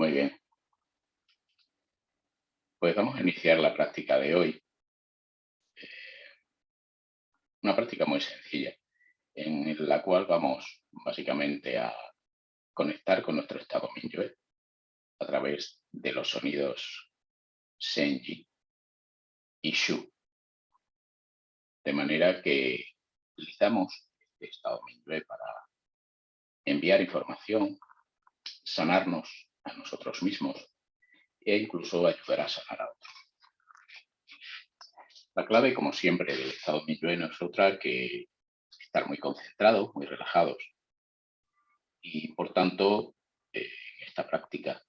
Muy bien. Pues vamos a iniciar la práctica de hoy. Eh, una práctica muy sencilla, en la cual vamos básicamente a conectar con nuestro estado Minyue a través de los sonidos Senji y Shu. De manera que utilizamos este estado Minyue para enviar información, sanarnos a nosotros mismos e incluso ayudar a sanar a otros. La clave, como siempre, del estado no es otra que estar muy concentrados, muy relajados. Y, por tanto, eh, en esta práctica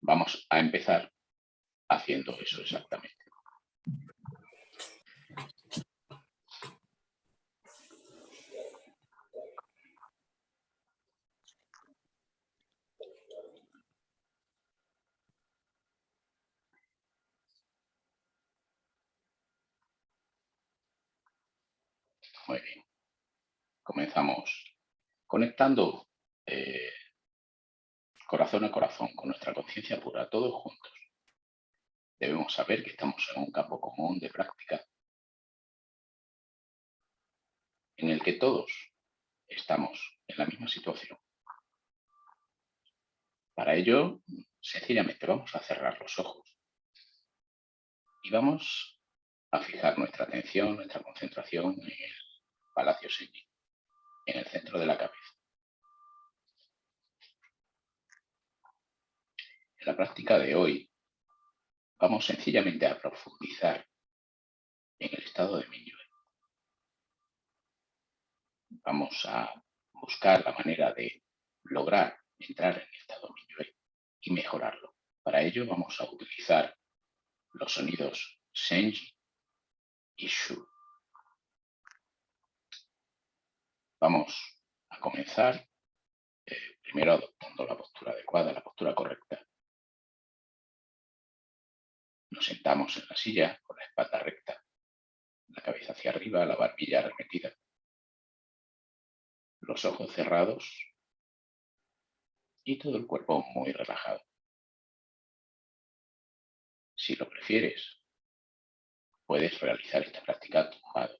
vamos a empezar haciendo eso exactamente. Muy bien. Comenzamos conectando eh, corazón a corazón con nuestra conciencia pura, todos juntos. Debemos saber que estamos en un campo común de práctica en el que todos estamos en la misma situación. Para ello, sencillamente vamos a cerrar los ojos y vamos a fijar nuestra atención, nuestra concentración en el Palacio Senji, en el centro de la cabeza. En la práctica de hoy vamos sencillamente a profundizar en el estado de Minyue. Vamos a buscar la manera de lograr entrar en el estado Minyue y mejorarlo. Para ello vamos a utilizar los sonidos Senji y Shu. Vamos a comenzar eh, primero adoptando la postura adecuada, la postura correcta. Nos sentamos en la silla con la espalda recta, la cabeza hacia arriba, la barbilla arremetida, los ojos cerrados y todo el cuerpo muy relajado. Si lo prefieres, puedes realizar esta práctica tumbado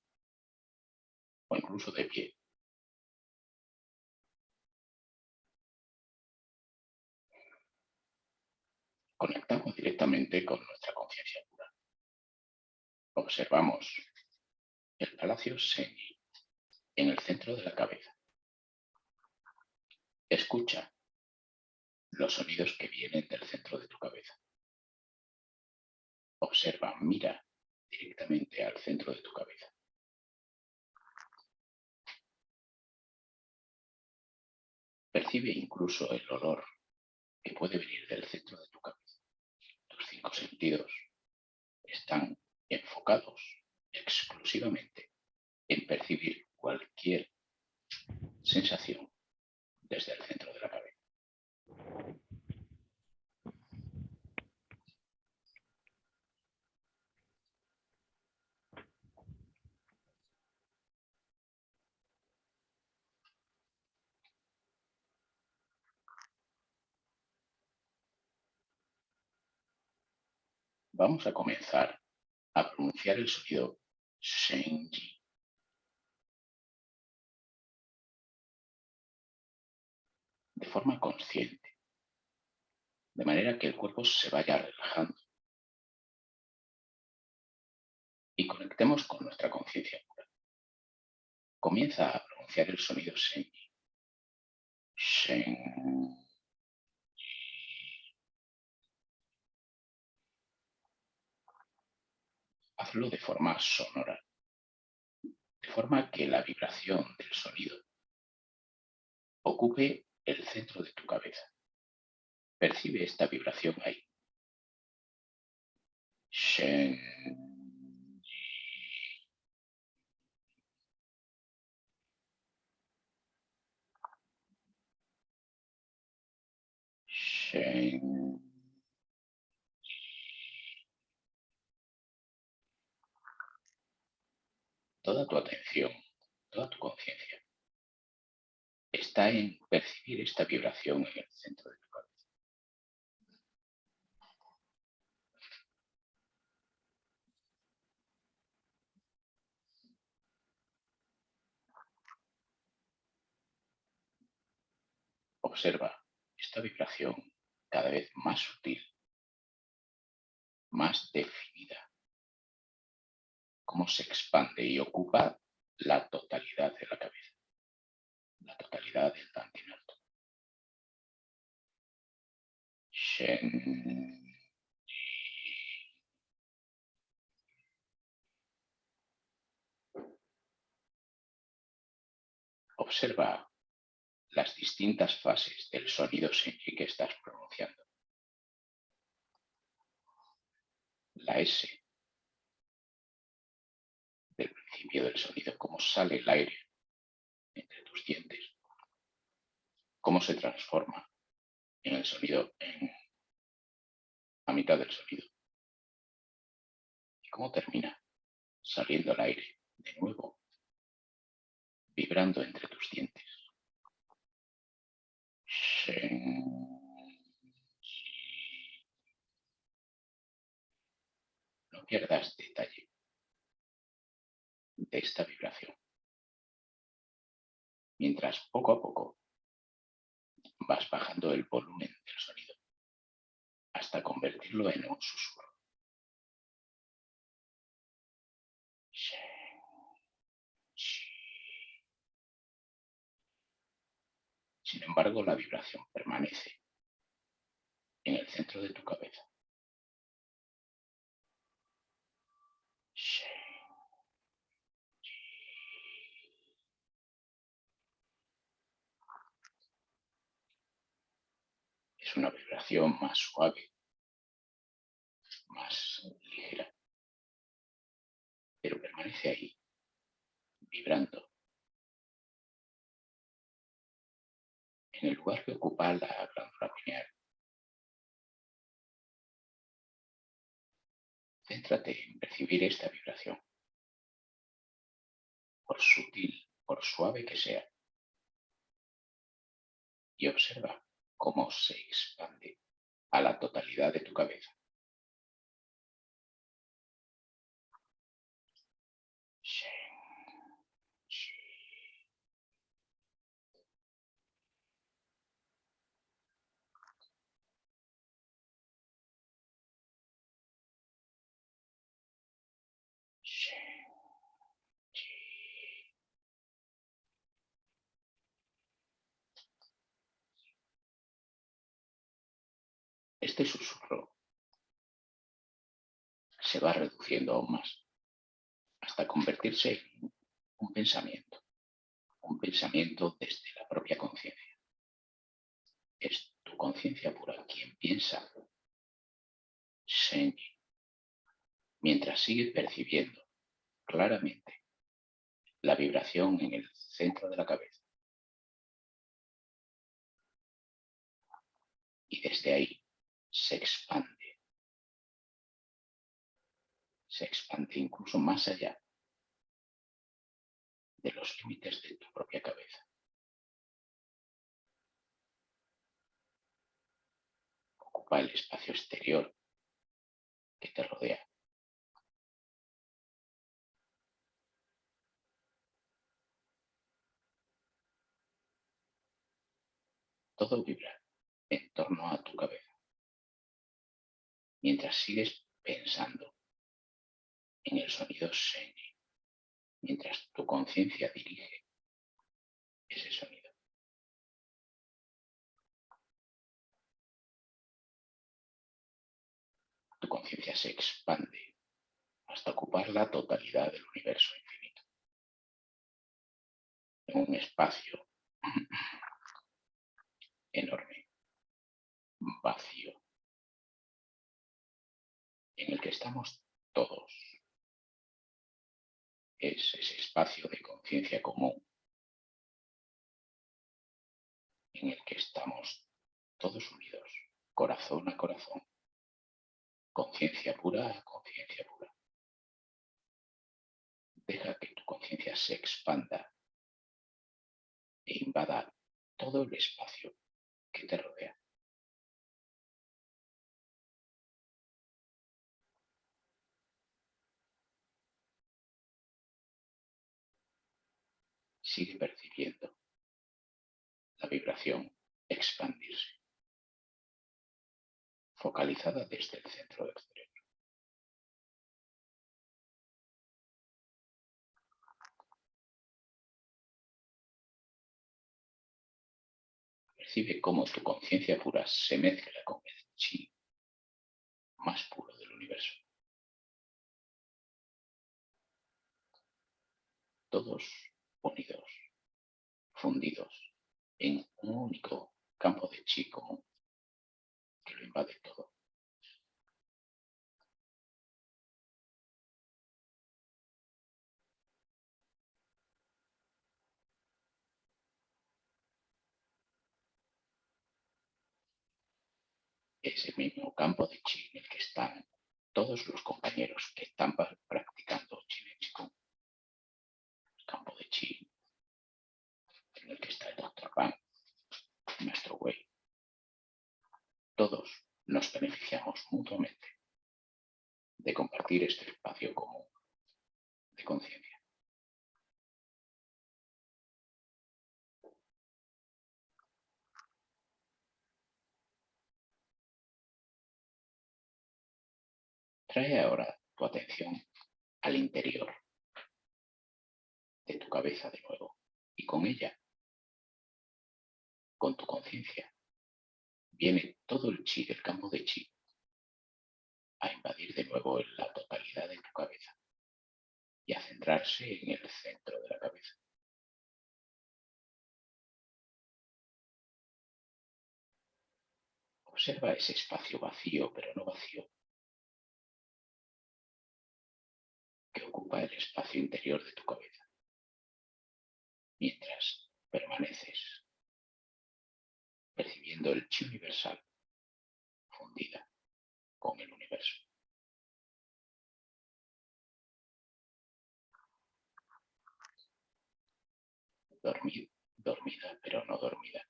o incluso de pie. Conectamos directamente con nuestra conciencia pura. Observamos el palacio Seni en el centro de la cabeza. Escucha los sonidos que vienen del centro de tu cabeza. Observa, mira directamente al centro de tu cabeza. Percibe incluso el olor que puede venir del centro de tu cabeza sentidos están enfocados exclusivamente en percibir cualquier sensación desde el centro de la cabeza. Vamos a comenzar a pronunciar el sonido Shenji. De forma consciente, de manera que el cuerpo se vaya relajando y conectemos con nuestra conciencia pura. Comienza a pronunciar el sonido Shenji. Shen. Hazlo de forma sonora, de forma que la vibración del sonido ocupe el centro de tu cabeza. Percibe esta vibración ahí. Shen. Shen. toda tu atención, toda tu conciencia, está en percibir esta vibración en el centro de tu cabeza. Observa esta vibración cada vez más sutil, más definida cómo se expande y ocupa la totalidad de la cabeza, la totalidad del alto. Shen. Observa las distintas fases del sonido que estás pronunciando. La S principio del sonido, cómo sale el aire entre tus dientes, cómo se transforma en el sonido, en a mitad del sonido, y cómo termina saliendo el aire de nuevo, vibrando entre tus dientes. No pierdas detalle de esta vibración. Mientras poco a poco vas bajando el volumen del sonido hasta convertirlo en un susurro. Sin embargo, la vibración permanece en el centro de tu cabeza. Una vibración más suave, más ligera, pero permanece ahí, vibrando. En el lugar que ocupa la glándula pineal. Céntrate en percibir esta vibración, por sutil, por suave que sea, y observa cómo se expande a la totalidad de tu cabeza. Este susurro se va reduciendo aún más hasta convertirse en un pensamiento, un pensamiento desde la propia conciencia. Es tu conciencia pura quien piensa Senji, mientras sigue percibiendo claramente la vibración en el centro de la cabeza. Y desde ahí se expande. Se expande incluso más allá de los límites de tu propia cabeza. Ocupa el espacio exterior que te rodea. Todo vibra en torno a tu cabeza mientras sigues pensando en el sonido Senji, mientras tu conciencia dirige ese sonido. Tu conciencia se expande hasta ocupar la totalidad del universo infinito. En un espacio enorme, vacío, en el que estamos todos. Es ese espacio de conciencia común en el que estamos todos unidos, corazón a corazón, conciencia pura a conciencia pura. Deja que tu conciencia se expanda e invada todo el espacio que te rodea. Sigue percibiendo la vibración expandirse, focalizada desde el centro del cerebro. Percibe cómo tu conciencia pura se mezcla con el chi más puro del universo. Todos unidos, fundidos en un único campo de chi común que lo invade todo. Es el mismo campo de chi en el que están todos los compañeros que están practicando chi en. El que está el Dr. Pan, nuestro güey. Todos nos beneficiamos mutuamente de compartir este espacio común de conciencia. Trae ahora tu atención al interior de tu cabeza de nuevo y con ella, con tu conciencia, viene todo el chi del campo de chi a invadir de nuevo la totalidad de tu cabeza y a centrarse en el centro de la cabeza. Observa ese espacio vacío, pero no vacío, que ocupa el espacio interior de tu cabeza, mientras permaneces percibiendo el chi universal fundida con el universo. dormida, pero no dormida.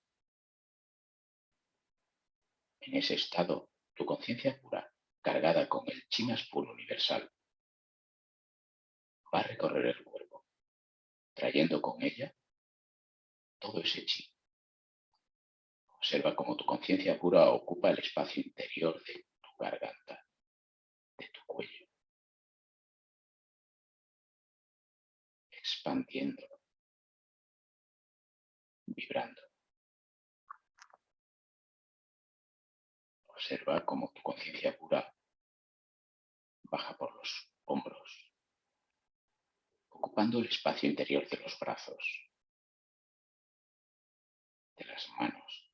En ese estado, tu conciencia pura, cargada con el chi más puro universal, va a recorrer el cuerpo, trayendo con ella todo ese chi Observa cómo tu conciencia pura ocupa el espacio interior de tu garganta, de tu cuello, expandiendo, vibrando. Observa cómo tu conciencia pura baja por los hombros, ocupando el espacio interior de los brazos, de las manos,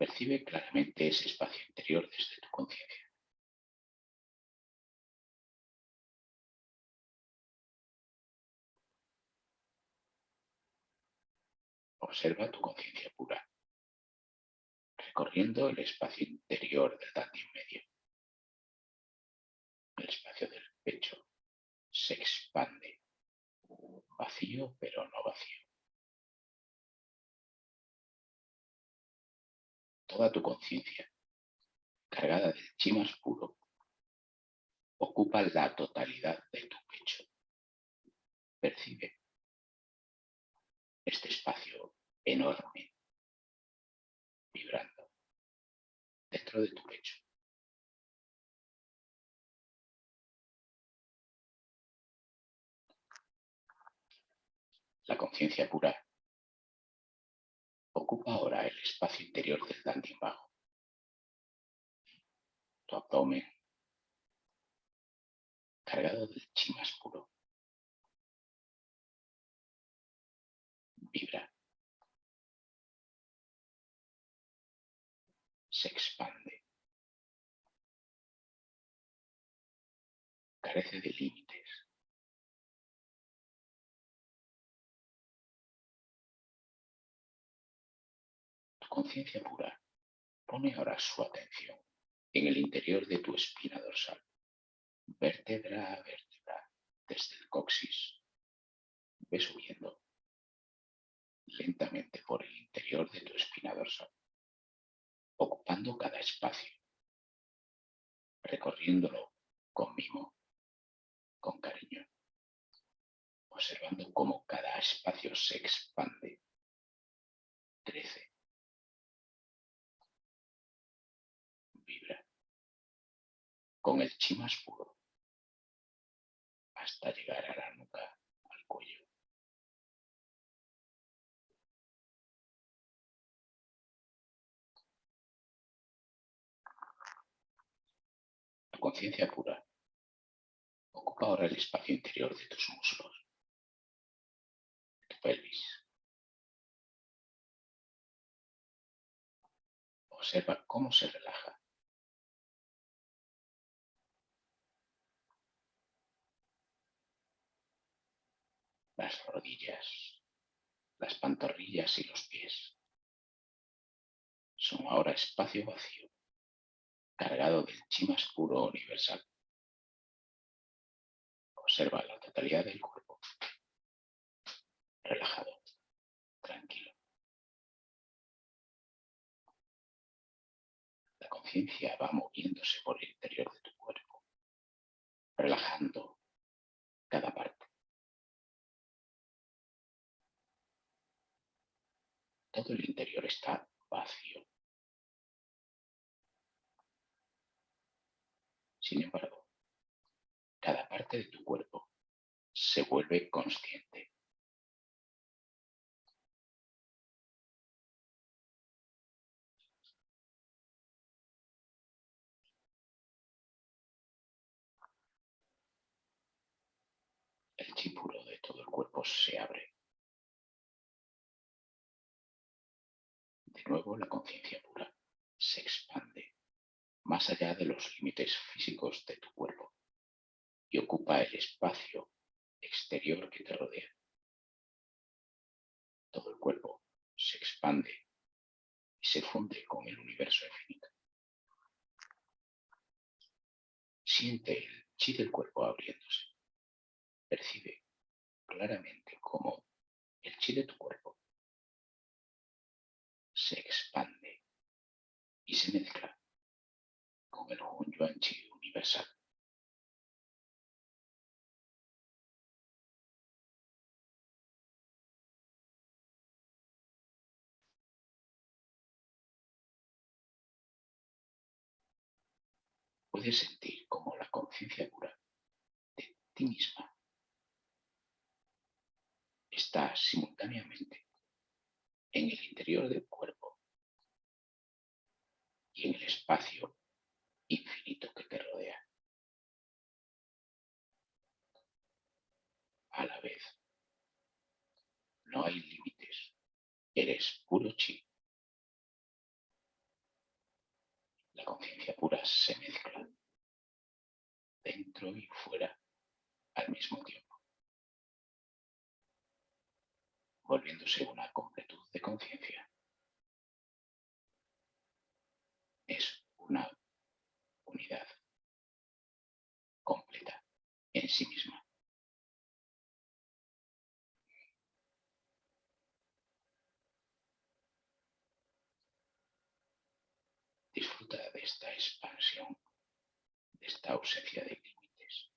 Percibe claramente ese espacio interior desde tu conciencia. Observa tu conciencia pura, recorriendo el espacio interior del Dante medio. El espacio del pecho se expande, vacío pero no vacío. toda tu conciencia, cargada del chi más puro, ocupa la totalidad de tu pecho. Percibe este espacio enorme, vibrando dentro de tu pecho. La conciencia pura Ocupa ahora el espacio interior del dantian bajo. Tu abdomen, cargado del chi más puro, vibra, se expande, carece de límites. Conciencia pura pone ahora su atención en el interior de tu espina dorsal, vértebra a vértebra, desde el coxis. Ve subiendo lentamente por el interior de tu espina dorsal, ocupando cada espacio, recorriéndolo con mimo, con cariño. observando cómo cada espacio se expande, crece, con el chi más puro, hasta llegar a la nuca, al cuello. La conciencia pura ocupa ahora el espacio interior de tus muslos pelvis. Observa cómo se relaja. Las rodillas, las pantorrillas y los pies son ahora espacio vacío, cargado del chi más universal. Observa la totalidad del cuerpo relajado, tranquilo. La conciencia va moviéndose por el interior de tu cuerpo, relajando cada parte. Todo el interior está vacío. Sin embargo, cada parte de tu cuerpo se vuelve consciente. el chi puro de todo el cuerpo se abre. Nuevo la conciencia pura se expande más allá de los límites físicos de tu cuerpo y ocupa el espacio exterior que te rodea. Todo el cuerpo se expande y se funde con el universo infinito. Siente el chi del cuerpo abriéndose percibe claramente cómo el chi de tu cuerpo se expande y se mezcla con el Hun Yuan Chi universal. Puedes sentir como la conciencia pura de ti misma está simultáneamente en el interior del cuerpo y en el espacio infinito que te rodea. A la vez, no hay límites, eres puro chi. La conciencia pura se mezcla dentro y fuera al mismo tiempo. volviéndose una completud de conciencia. Es una unidad completa en sí misma. Disfruta de esta expansión, de esta ausencia de límites.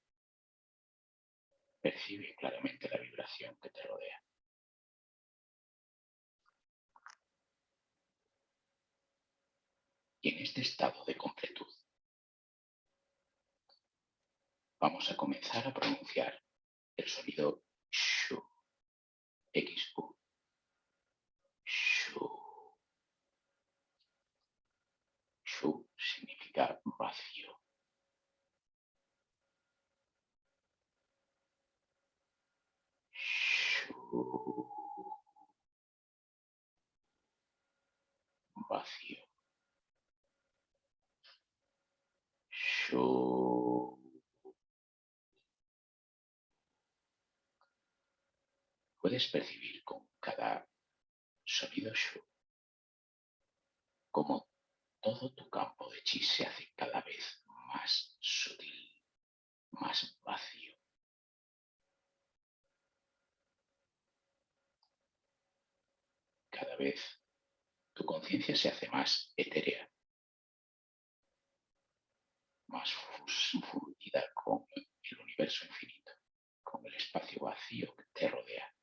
Percibe claramente la vibración que te rodea. Y en este estado de completud vamos a comenzar a pronunciar el sonido shu, x-u, shu. Shu significa vacío. Shu. Vacío. Puedes percibir con cada sonido shu como todo tu campo de chi se hace cada vez más sutil, más vacío. Cada vez tu conciencia se hace más etérea más fundida con el universo infinito, con el espacio vacío que te rodea.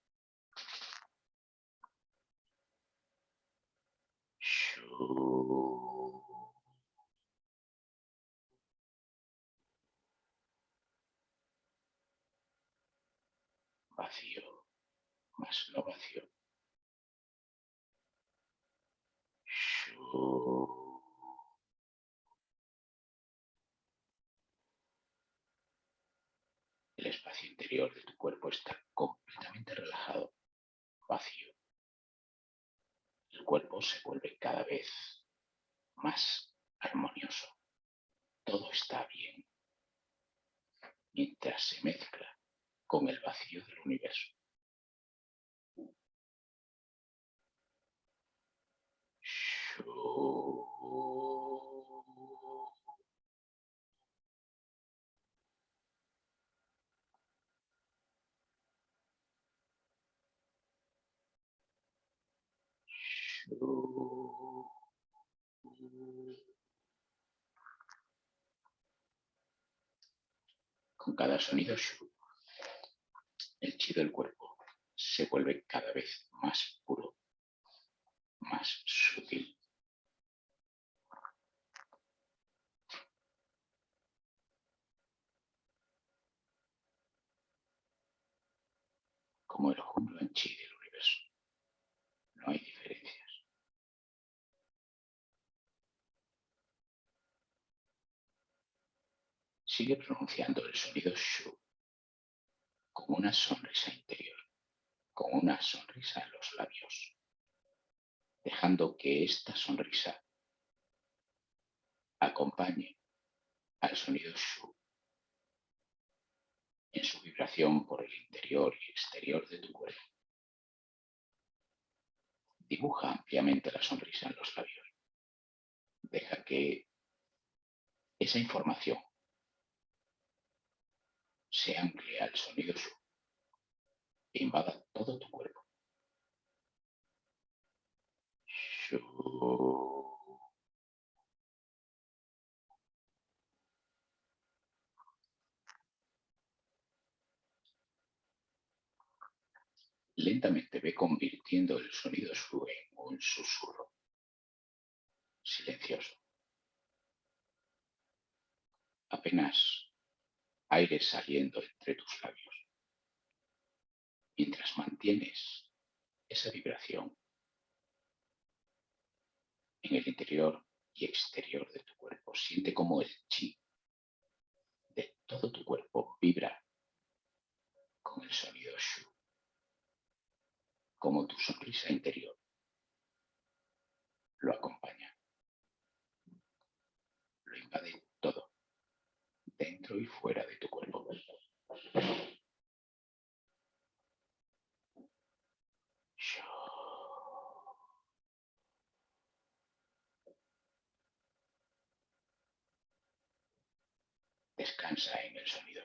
Vacío, más no vacío. El espacio interior de tu cuerpo está completamente relajado, vacío. El cuerpo se vuelve cada vez más armonioso. Todo está bien mientras se mezcla con el vacío del universo. Con cada sonido el chi del cuerpo se vuelve cada vez más puro, más sutil. Como el jungla en chi del universo. No hay diferencias. Sigue pronunciando el sonido shu con una sonrisa interior, con una sonrisa en los labios, dejando que esta sonrisa acompañe al sonido shu en su vibración por el interior y exterior de tu cuerpo. Dibuja ampliamente la sonrisa en los labios. Deja que esa información se amplía al sonido su e invada todo tu cuerpo. Lentamente ve convirtiendo el sonido su en un susurro silencioso. Apenas aire saliendo entre tus labios. Mientras mantienes esa vibración en el interior y exterior de tu cuerpo, siente como el chi de todo tu cuerpo vibra con el sonido shu, como tu sonrisa interior lo acompaña, lo invade dentro y fuera de tu cuerpo. Descansa en el sonido.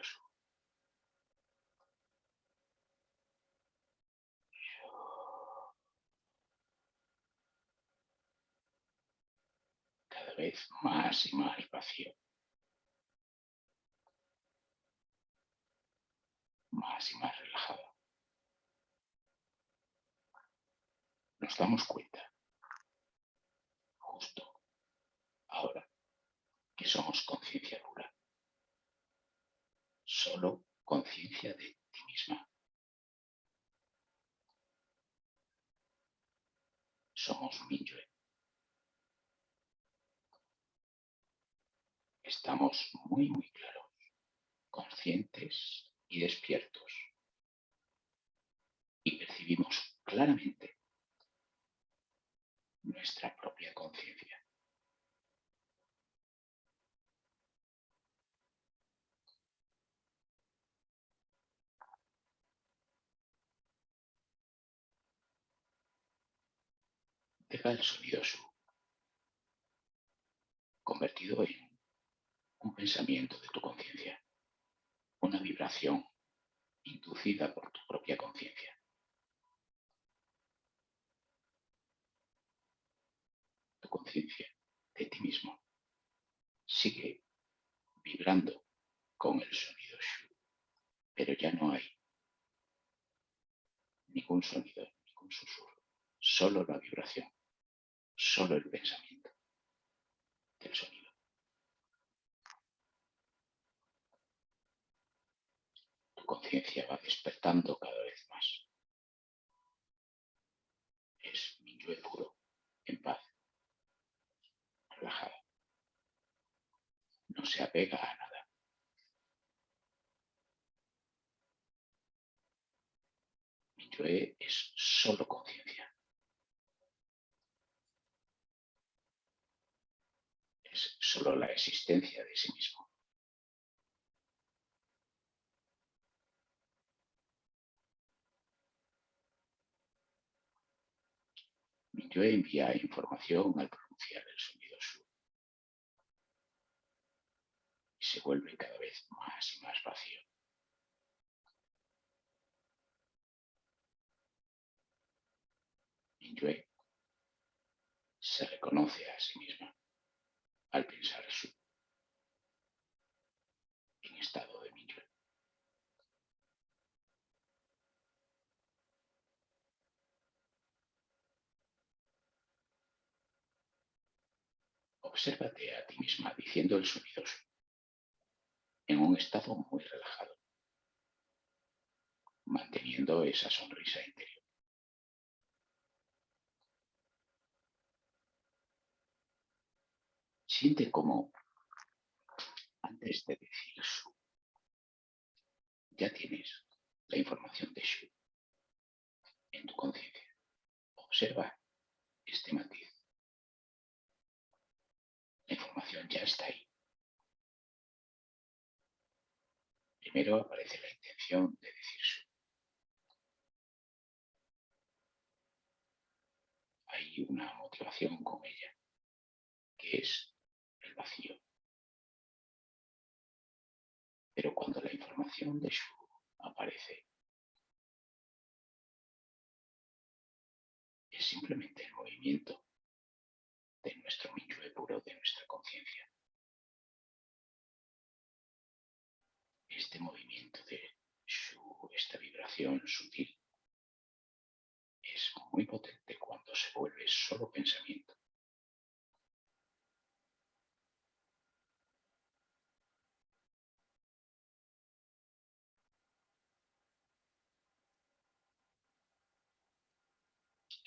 Cada vez más y más vacío. Más y más relajado. Nos damos cuenta, justo ahora, que somos conciencia pura. Solo conciencia de ti misma. Somos Minyue. Estamos muy, muy claros, conscientes y despiertos. Y percibimos claramente nuestra propia conciencia. Deja el sonido su, convertido en un pensamiento de tu conciencia una vibración inducida por tu propia conciencia. Tu conciencia de ti mismo sigue vibrando con el sonido Shu, pero ya no hay ningún sonido, ningún susurro, solo la vibración, solo el pensamiento del sonido. Tu conciencia va despertando cada vez más. Es mi yo puro, en paz, relajada. No se apega a nada. es solo conciencia. Es solo la existencia de sí mismo. Yo envía información al pronunciar el sonido su y se vuelve cada vez más y más vacío. Minyue se reconoce a sí misma al pensar su en estado de Minyue. Obsérvate a ti misma diciendo el sonido su en un estado muy relajado, manteniendo esa sonrisa interior. Siente como antes de decir su, ya tienes la información de Shu en tu conciencia. Observa este matiz. La información ya está ahí. Primero aparece la intención de decir Shu. Hay una motivación con ella, que es vacío. Pero cuando la información de Shu aparece, es simplemente el movimiento de nuestro Minyue de nuestra conciencia. Este movimiento de Shu, esta vibración sutil, es muy potente cuando se vuelve solo pensamiento.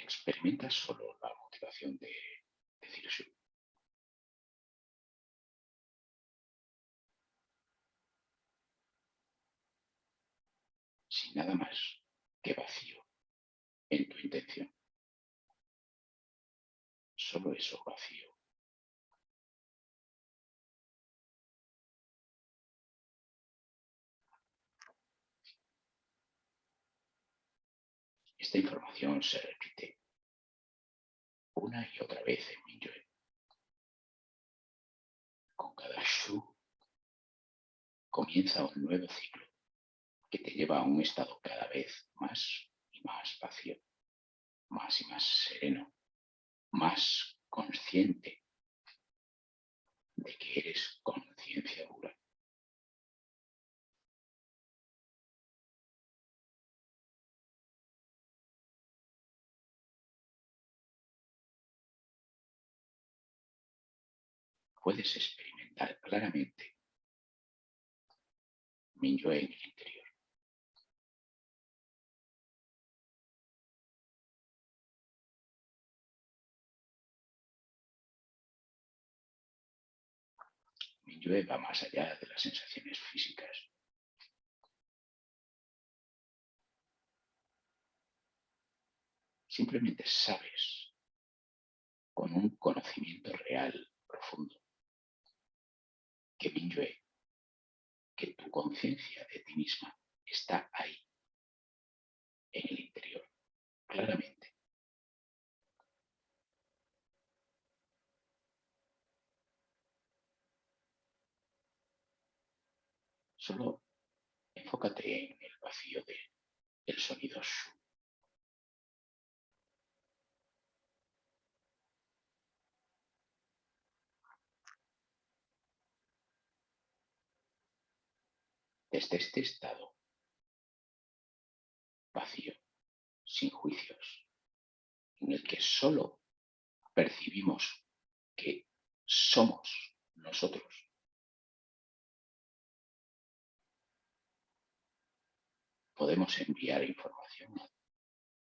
experimenta solo la motivación de decir nada más que vacío en tu intención. Solo eso vacío. Esta información se repite una y otra vez en Minyue. Con cada Shu comienza un nuevo ciclo que te lleva a un estado cada vez más y más vacío, más y más sereno, más consciente de que eres conciencia pura. puedes experimentar claramente mi yo en el interior. Va más allá de las sensaciones físicas. Simplemente sabes con un conocimiento real, profundo, que Minyue, que tu conciencia de ti misma está ahí, en el interior, claramente. Solo enfócate en el vacío de el sonido shu. desde este estado vacío, sin juicios, en el que solo percibimos que somos nosotros. Podemos enviar información a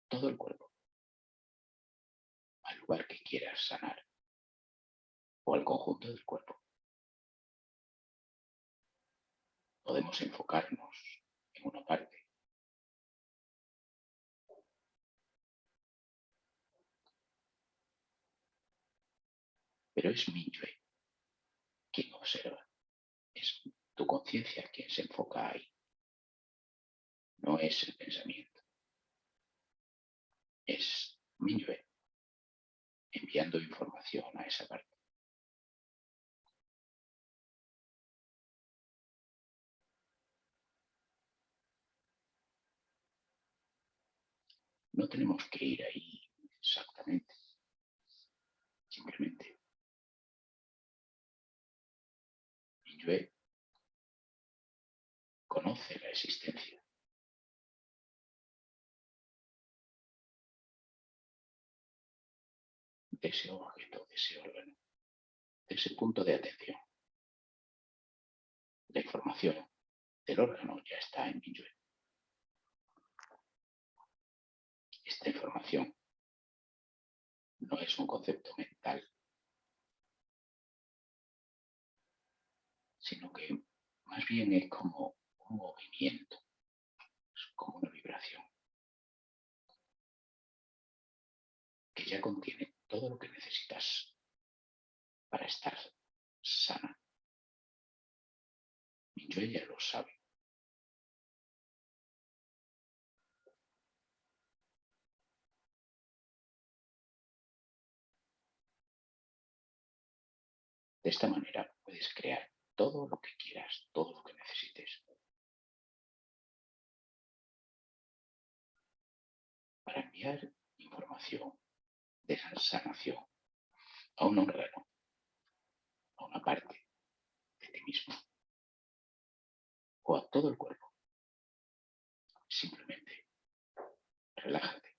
todo el cuerpo, al lugar que quieras sanar o al conjunto del cuerpo. Podemos enfocarnos en una parte pero es Minyue quien observa. Es tu conciencia quien se enfoca ahí. No es el pensamiento. Es Minyue enviando información a esa parte. No tenemos que ir ahí exactamente. Simplemente conoce la existencia. De ese objeto, de ese órgano, de ese punto de atención. La información del órgano ya está en Minyue. Esta información no es un concepto mental sino que más bien es como un movimiento, es como una vibración, que ya contiene todo lo que necesitas para estar sana. Yo ella lo sabe. De esta manera puedes crear todo lo que quieras, todo lo que necesites. Para enviar información de sanación a un órgano, a una parte de ti mismo o a todo el cuerpo. Simplemente relájate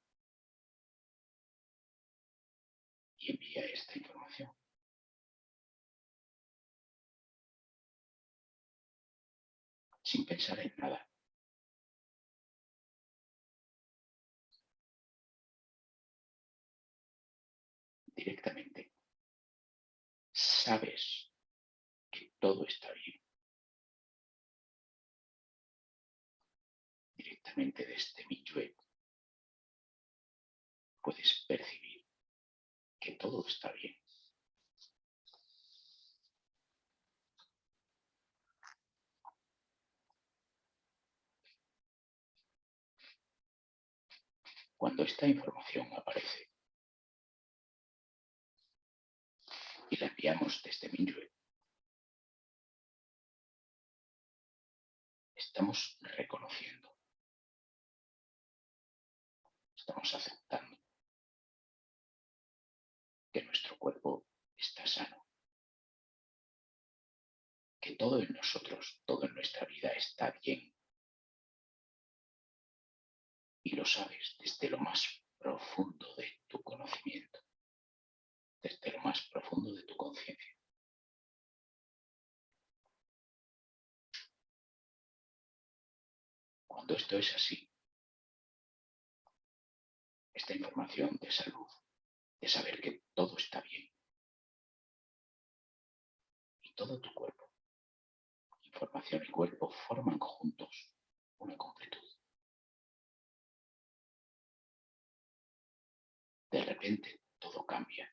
y envía esta información. sin pensar en nada. Directamente. Sabes que todo está bien. Directamente desde mi web puedes percibir que todo está bien. cuando esta información aparece y la enviamos desde Minyue, estamos reconociendo, estamos aceptando. Que nuestro cuerpo está sano, que todo en nosotros, todo en nuestra vida está bien. Y lo sabes desde lo más profundo de tu conocimiento, desde lo más profundo de tu conciencia. Cuando esto es así, esta información de salud, de saber que todo está bien, y todo tu cuerpo, información y cuerpo forman juntos una completud. de repente todo cambia.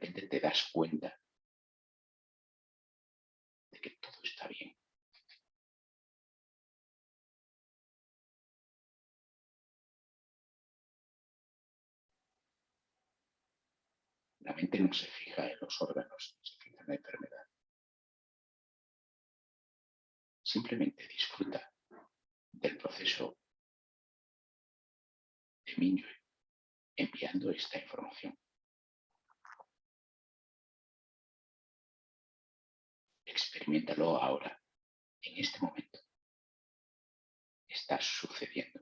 Repente te das cuenta de que todo está bien. La mente no se fija en los órganos, se fija en la enfermedad. Simplemente disfruta del proceso de Minyue enviando esta información. Experimentalo ahora, en este momento. Está sucediendo.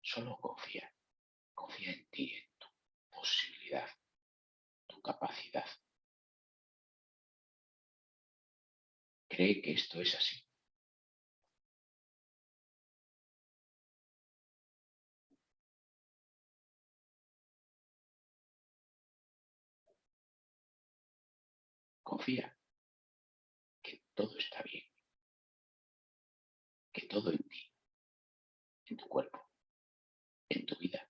Solo confía. Confía en ti, en tu posibilidad, tu capacidad. Cree que esto es así. Confía que todo está bien, que todo en ti, en tu cuerpo, en tu vida,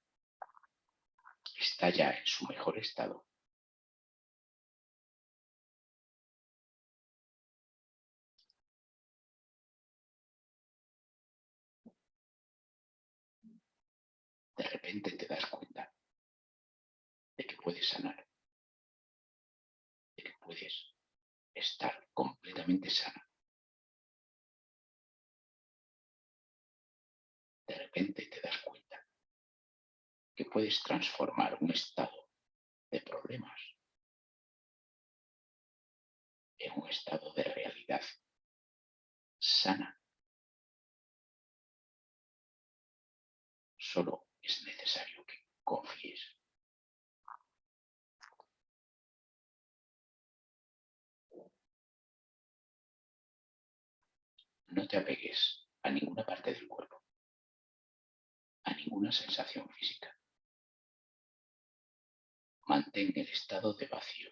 está ya en su mejor estado. De repente te das cuenta de que puedes sanar, puedes estar completamente sana. De repente te das cuenta que puedes transformar un estado de problemas en un estado de realidad sana. Solo es necesario que confíes. No te apegues a ninguna parte del cuerpo, a ninguna sensación física. Mantén el estado de vacío.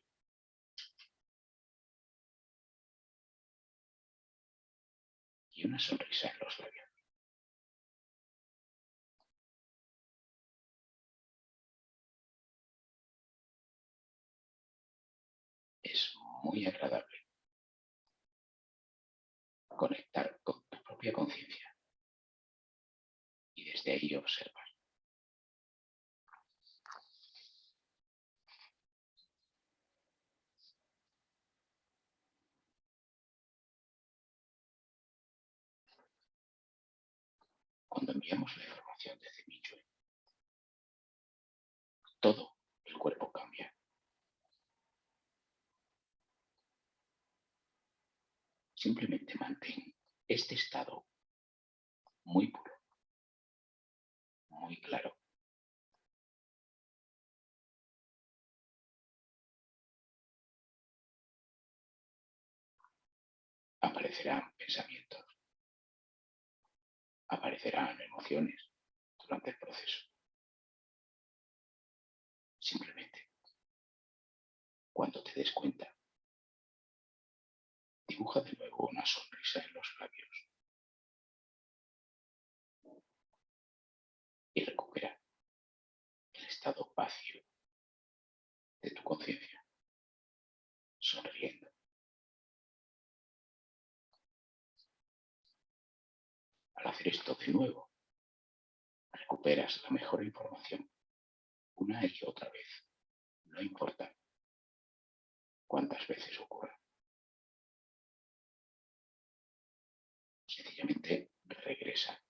Y una sonrisa en los labios. Es muy agradable conectar con tu propia conciencia y desde ahí observar. Cuando enviamos la información desde Michue, todo el cuerpo cambia. Simplemente mantén este estado muy puro, muy claro. Aparecerán pensamientos, aparecerán emociones durante el proceso. Simplemente, cuando te des cuenta, dibuja de nuevo una sonrisa en los labios. Y recupera el estado vacío de tu conciencia, sonriendo. Al hacer esto de nuevo, recuperas la mejor información una y otra vez. No importa cuántas veces ocurra. Regresa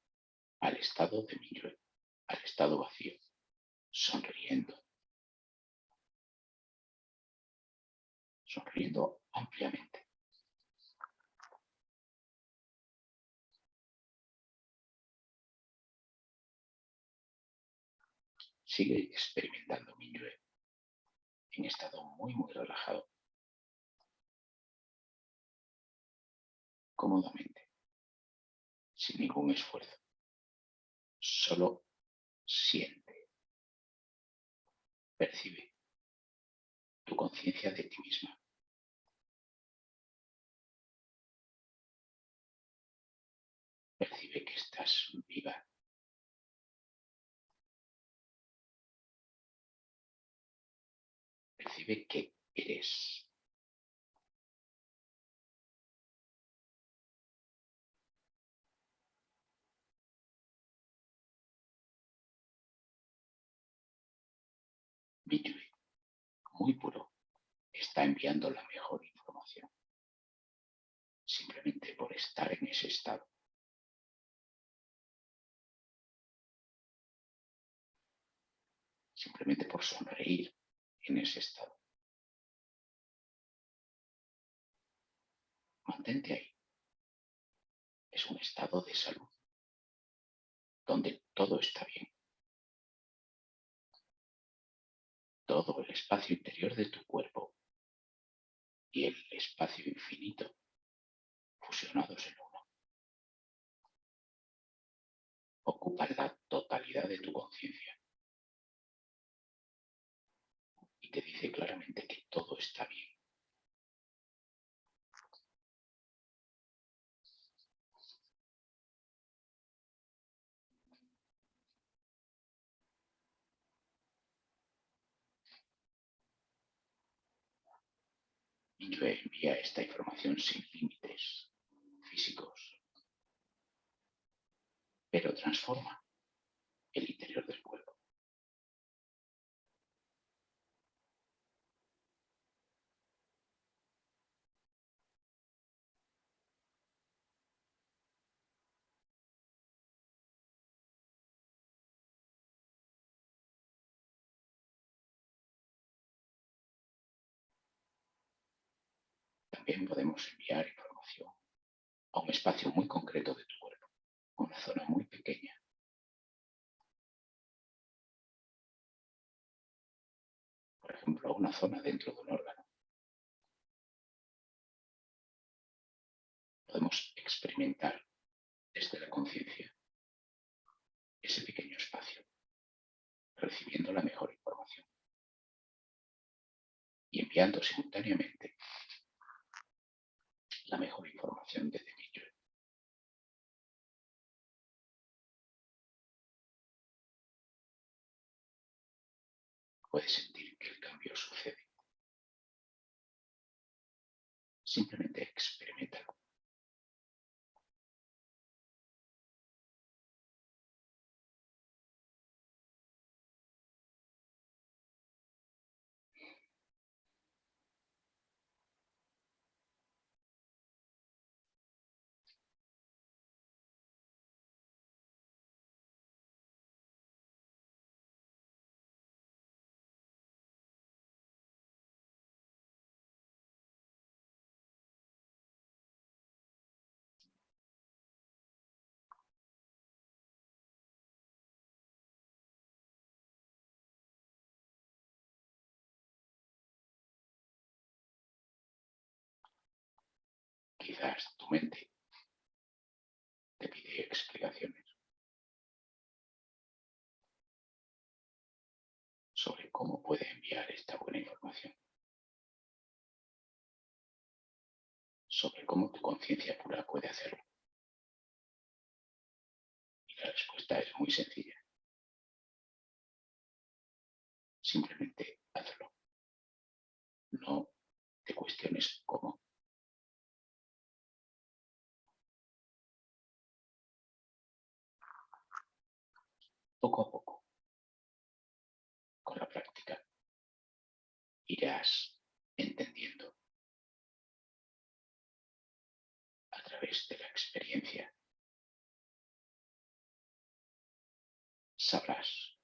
al estado de Minyue, al estado vacío, sonriendo. Sonriendo ampliamente. sigue experimentando Minyue en estado muy, muy relajado. Cómodamente, sin ningún esfuerzo. Solo siente, percibe tu conciencia de ti misma. Percibe que estás viva percibe que eres. Muy puro, está enviando la mejor información. Simplemente por estar en ese estado. Simplemente por sonreír en ese estado. Mantente ahí. Es un estado de salud, donde todo está bien. Todo el espacio interior de tu cuerpo y el espacio infinito fusionados en uno. Ocupan la totalidad de tu conciencia y te dice claramente que todo está bien. Yo envía esta información sin límites físicos, pero transforma el interior del podemos enviar información a un espacio muy concreto de tu cuerpo, a una zona muy pequeña. Por ejemplo, a una zona dentro de un órgano. Podemos experimentar desde la conciencia ese pequeño espacio, recibiendo la mejor información y enviando simultáneamente la mejor información desde mi yo. Puedes sentir que el cambio sucede. Simplemente experimentalo. Tu mente te pide explicaciones sobre cómo puede enviar esta buena información, sobre cómo tu conciencia pura puede hacerlo. Y la respuesta es muy sencilla. Simplemente hazlo. No te cuestiones cómo. Poco a poco, con la práctica, irás entendiendo a través de la experiencia. Sabrás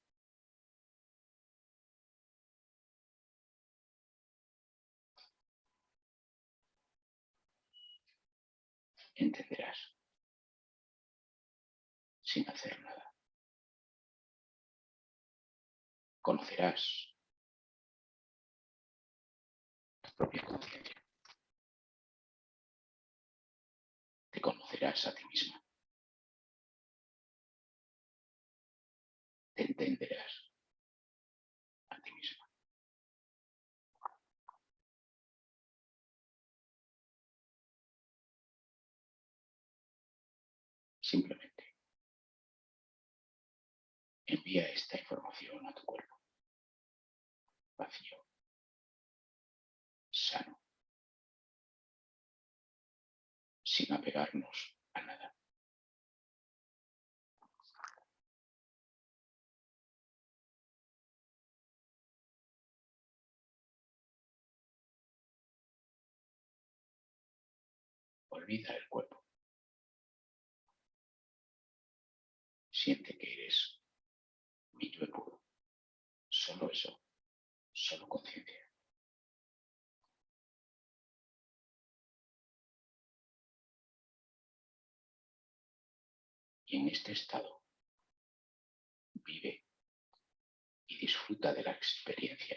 entenderás sin hacer nada. Conocerás tu propia conciencia. Te conocerás a ti misma. Te entenderás a ti misma. Simplemente envía esta información a tu cuerpo vacío, sano, sin apegarnos a nada. Olvida el cuerpo. Siente que eres mi yo puro. Solo eso solo conciencia. Y en este estado vive y disfruta de la experiencia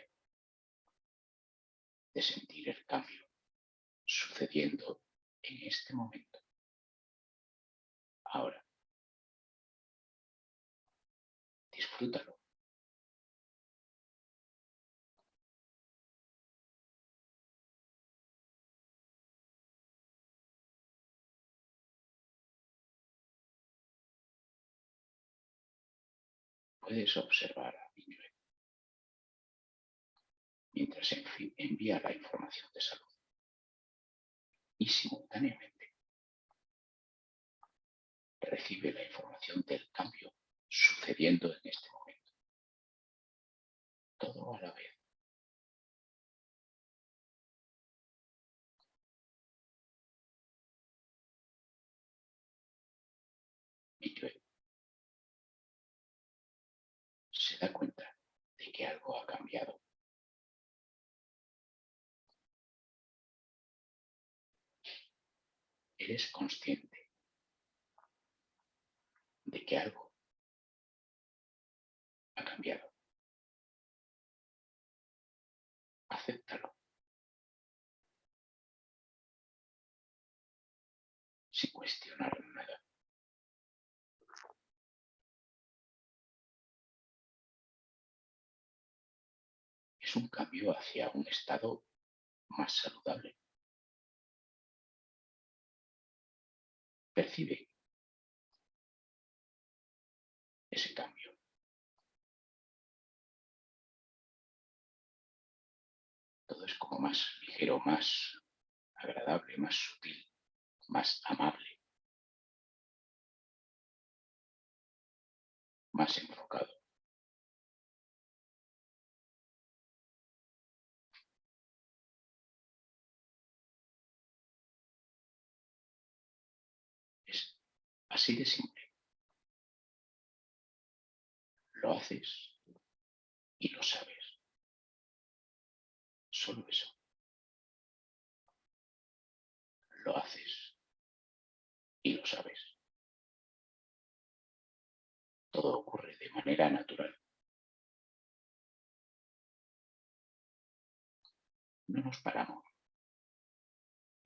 de sentir el cambio sucediendo en este momento. Ahora, disfrútalo. Puedes observar a mientras envía la información de salud y simultáneamente recibe la información del cambio sucediendo en este momento. Todo a la vez. Se da cuenta de que algo ha cambiado. Eres consciente de que algo ha cambiado. Acéptalo. Sin cuestionar Un cambio hacia un estado más saludable. Percibe ese cambio. Todo es como más ligero, más agradable, más sutil, más amable, más enfocado. Así de simple. Lo haces y lo sabes. Solo eso. Lo haces y lo sabes. Todo ocurre de manera natural. No nos paramos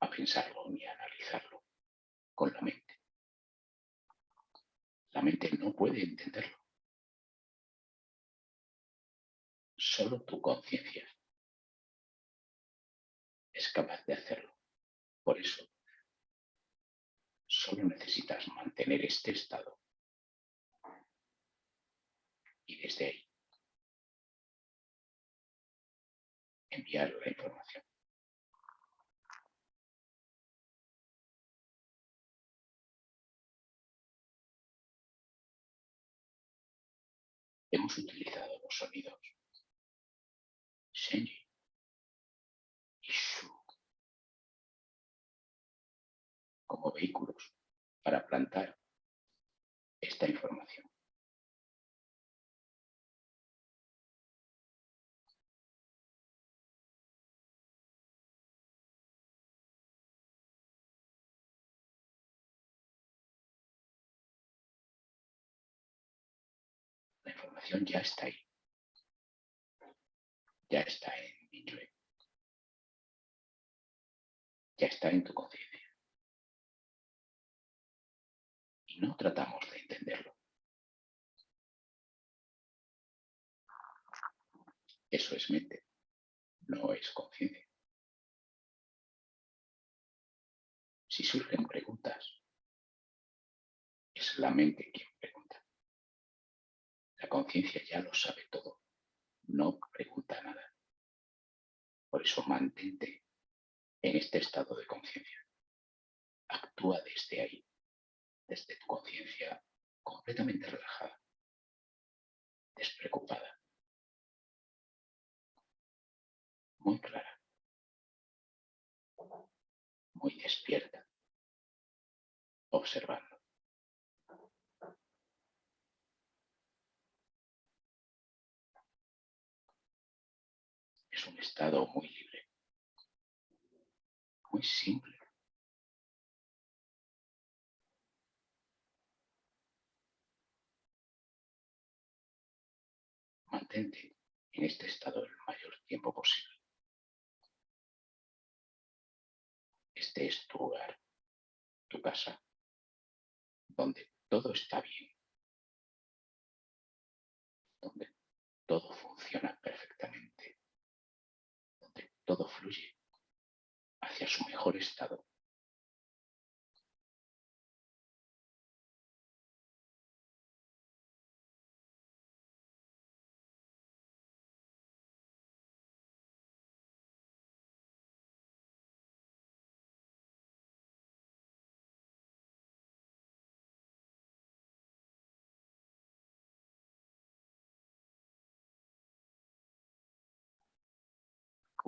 a pensarlo ni a analizarlo con la mente. La mente no puede entenderlo. Solo tu conciencia es capaz de hacerlo. Por eso, solo necesitas mantener este estado. Y desde ahí, enviar la información. Hemos utilizado los sonidos. Shenji como vehículos para plantar esta información. Información ya está ahí. Ya está en Minyue. Ya está en tu conciencia. no tratamos de entenderlo. Eso es mente, no es conciencia. Si surgen preguntas, es la mente quien. La conciencia ya lo sabe todo, no pregunta nada. Por eso mantente en este estado de conciencia. Actúa desde ahí desde tu conciencia completamente relajada, despreocupada, muy clara, muy despierta, observando. Es un estado muy libre, muy simple. Mantente en este estado el mayor tiempo posible. este es tu hogar, tu casa, donde todo está bien, donde todo funciona perfectamente, todo fluye hacia su mejor estado.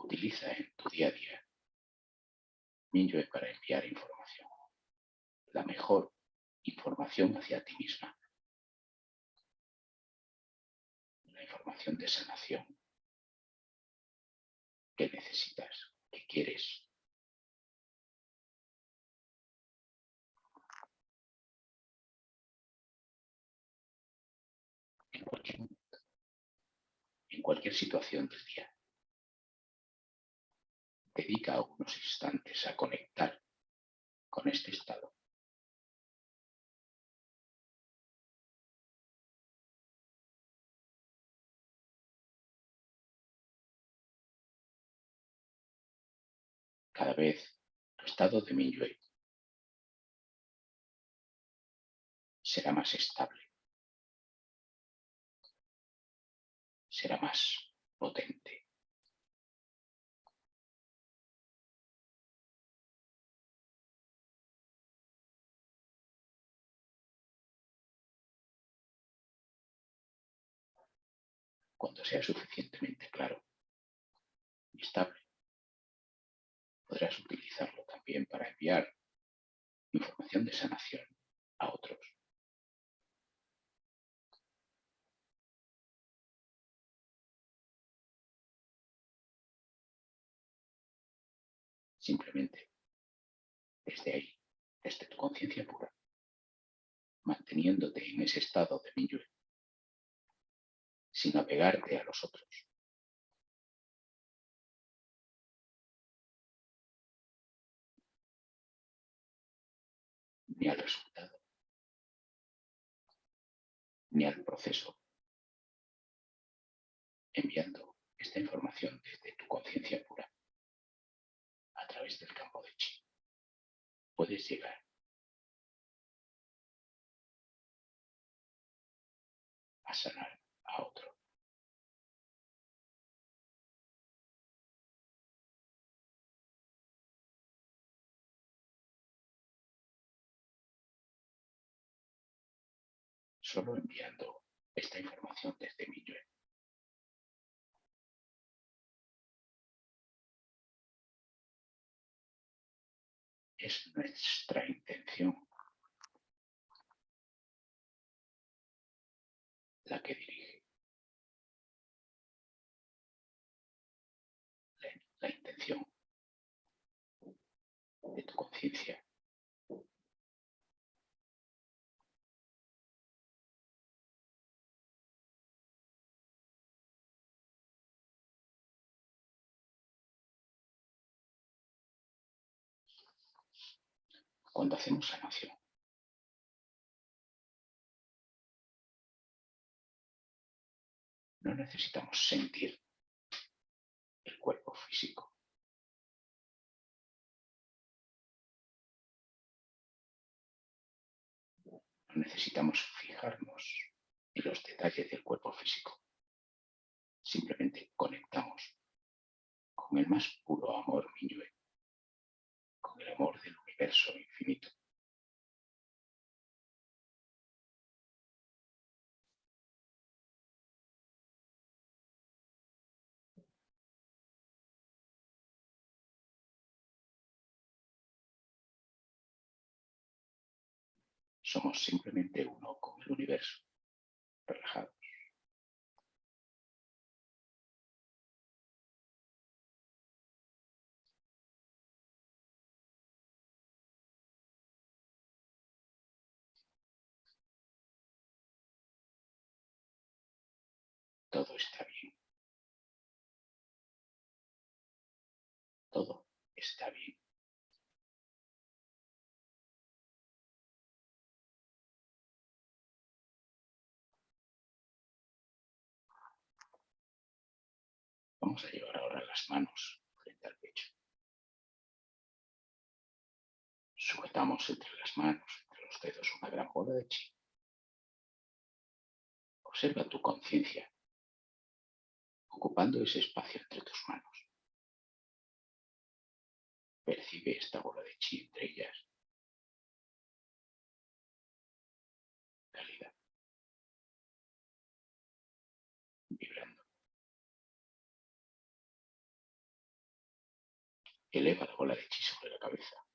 Utiliza en tu día a día. Mingyue para enviar información, la mejor información hacia ti misma, la información de sanación. Que necesitas, que quieres. En cualquier en cualquier situación del día dedica unos instantes a conectar con este estado. Cada vez tu estado de Minyue será más estable, será más potente. Cuando sea suficientemente claro y estable, podrás utilizarlo también para enviar información de sanación a otros. Simplemente desde ahí, desde tu conciencia pura, manteniéndote en ese estado de Minyue, sin apegarte a los otros. ni al resultado, ni al proceso, enviando esta información desde tu conciencia pura a través del campo de chi. Puedes llegar a sanar a otro. Solo enviando esta información desde mi Es nuestra intención la que dirige. La intención de tu conciencia cuando hacemos sanación. No necesitamos sentir el cuerpo físico. No necesitamos fijarnos en los detalles del cuerpo físico. Simplemente conectamos con el más puro amor Minyue, con el amor del universo infinito. Somos simplemente uno con el universo, relajados. está bien. Todo está bien. Vamos a llevar ahora las manos frente al pecho. Sujetamos entre las manos, entre los dedos, una gran bola de chi. Observa tu conciencia ocupando ese espacio entre tus manos. Percibe esta bola de chi entre ellas. Calidad. Vibrando. Eleva la bola de chi sobre la cabeza.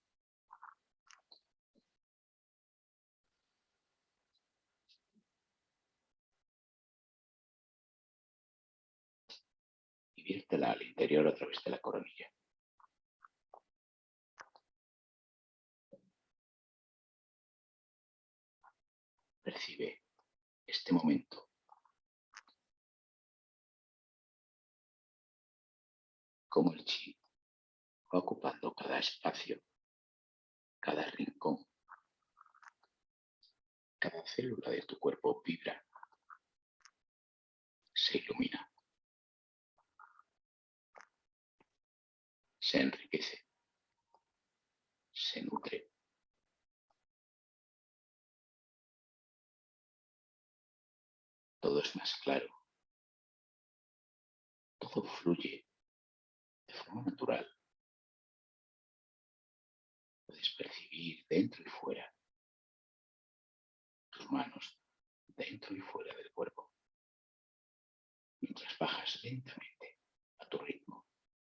Y viértela al interior a través de la coronilla. Percibe este momento. Como el chi va ocupando cada espacio, cada rincón, cada célula de tu cuerpo vibra, se ilumina, se enriquece, se nutre. todo es más claro. Todo fluye de forma natural. Puedes percibir dentro y fuera tus manos dentro y fuera del cuerpo. Mientras bajas lentamente a tu ritmo,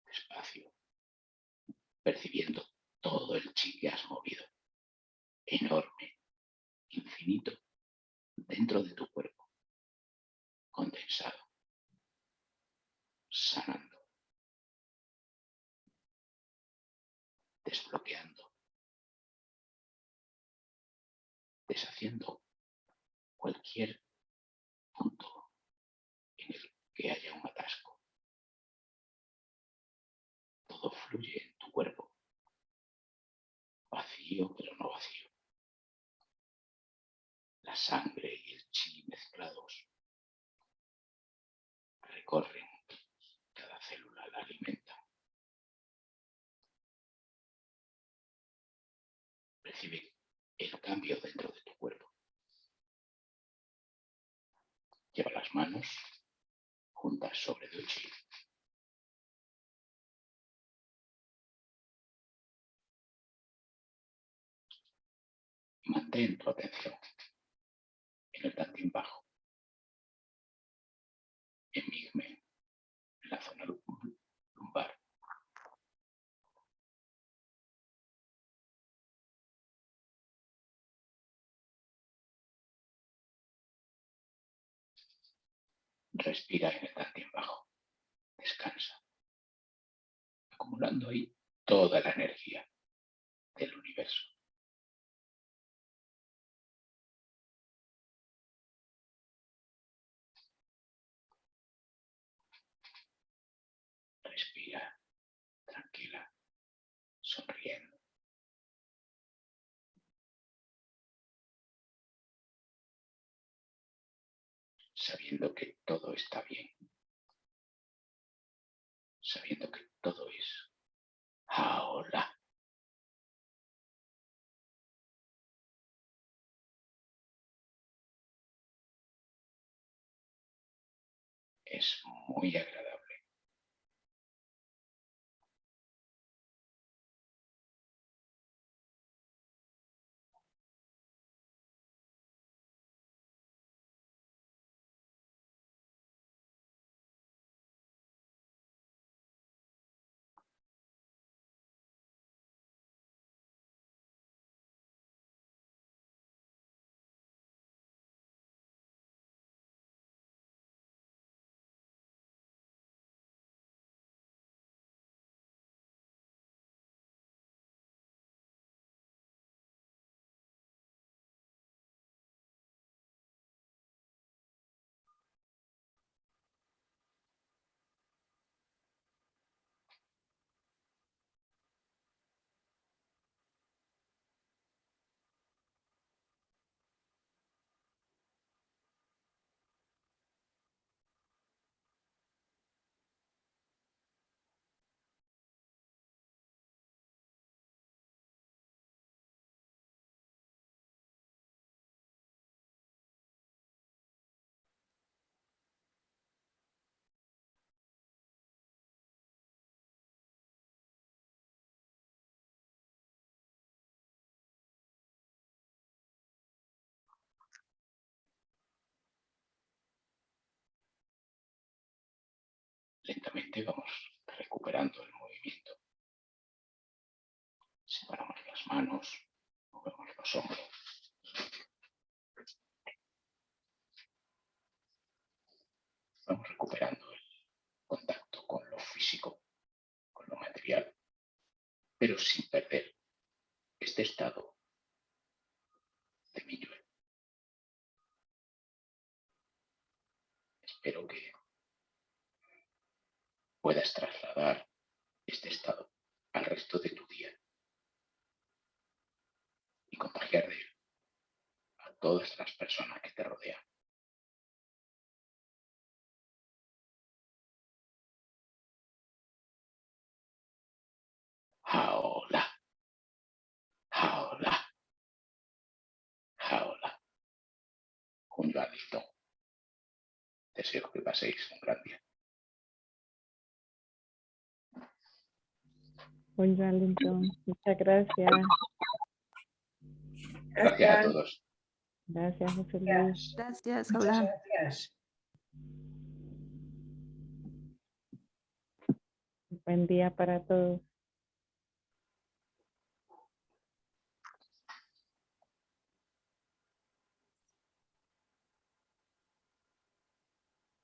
despacio, percibiendo todo el chi que has movido, enorme, infinito, dentro de tu cuerpo condensado, sanando, desbloqueando, deshaciendo cualquier punto en el que haya un atasco. Todo fluye tu cuerpo, vacío pero no vacío. La sangre y el chi mezclados recorren cada célula, la alimenta. Percibe el cambio dentro de tu cuerpo. Lleva las manos juntas sobre el chi. Mantén tu atención en el tantín bajo. Enigme en la zona lumbar. Respira en el tantín bajo. Descansa. Acumulando ahí toda la energía del universo. Sabiendo que todo está bien. Sabiendo que todo es ahora. Es muy agradable. Lentamente vamos recuperando el movimiento. Separamos las manos, movemos los hombros. Vamos recuperando el contacto con lo físico, con lo material, pero sin perder este estado de mi. Espero que puedas trasladar este estado al resto de tu día y contagiar de él a todas las personas que te rodean. Jaola. Jaola. Jaola. Junio Alito. Deseo que paséis un gran día. Muchas gracias. Gracias a todos. Gracias, José Luis. Gracias, Abraham. gracias. Buen día para todos.